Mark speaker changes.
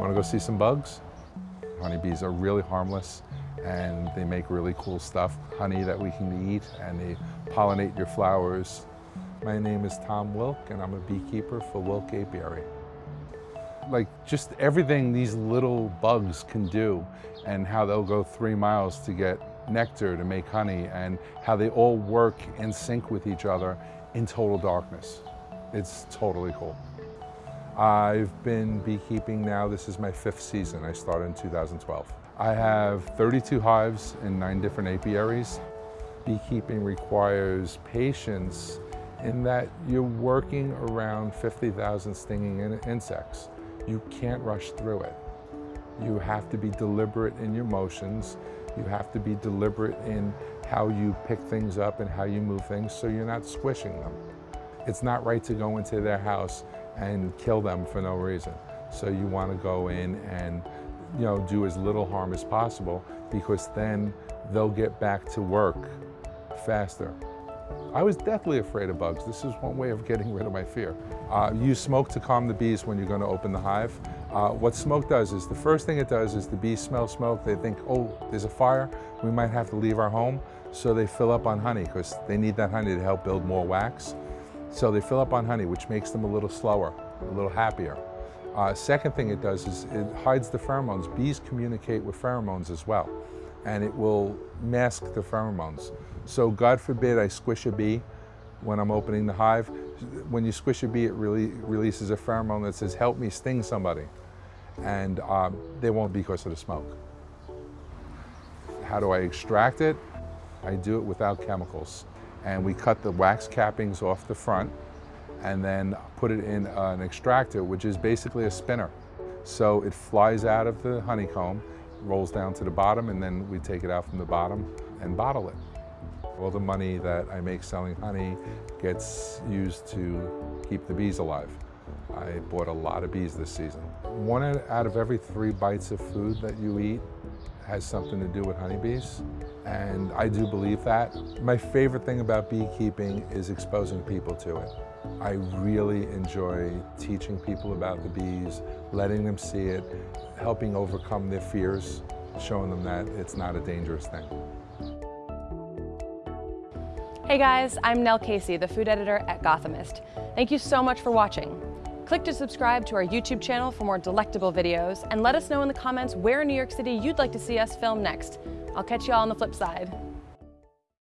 Speaker 1: Want to go see some bugs? Honeybees are really harmless and they make really cool stuff, honey that we can eat and they pollinate your flowers. My name is Tom Wilk and I'm a beekeeper for Wilk Apiary. Like just everything these little bugs can do and how they'll go three miles to get nectar to make honey and how they all work in sync with each other in total darkness. It's totally cool. I've been beekeeping now, this is my fifth season. I started in 2012. I have 32 hives in nine different apiaries. Beekeeping requires patience in that you're working around 50,000 stinging in insects. You can't rush through it. You have to be deliberate in your motions. You have to be deliberate in how you pick things up and how you move things so you're not squishing them. It's not right to go into their house and kill them for no reason. So you want to go in and you know, do as little harm as possible because then they'll get back to work faster. I was deathly afraid of bugs. This is one way of getting rid of my fear. Uh, use smoke to calm the bees when you're going to open the hive. Uh, what smoke does is, the first thing it does is the bees smell smoke. They think, oh, there's a fire. We might have to leave our home. So they fill up on honey because they need that honey to help build more wax. So they fill up on honey, which makes them a little slower, a little happier. Uh, second thing it does is it hides the pheromones. Bees communicate with pheromones as well, and it will mask the pheromones. So God forbid I squish a bee when I'm opening the hive. When you squish a bee, it really releases a pheromone that says, help me sting somebody. And um, they won't be because of the smoke. How do I extract it? I do it without chemicals and we cut the wax cappings off the front and then put it in an extractor, which is basically a spinner. So it flies out of the honeycomb, rolls down to the bottom, and then we take it out from the bottom and bottle it. All the money that I make selling honey gets used to keep the bees alive. I bought a lot of bees this season. One out of every three bites of food that you eat has something to do with honeybees, and I do believe that. My favorite thing about beekeeping is exposing people to it. I really enjoy teaching people about the bees, letting them see it, helping overcome their fears, showing them that it's not a dangerous thing.
Speaker 2: Hey guys, I'm Nell Casey, the food editor at Gothamist. Thank you so much for watching. Click to subscribe to our YouTube channel for more delectable videos and let us know in the comments where in New York City you'd like to see us film next. I'll catch you all on the flip side.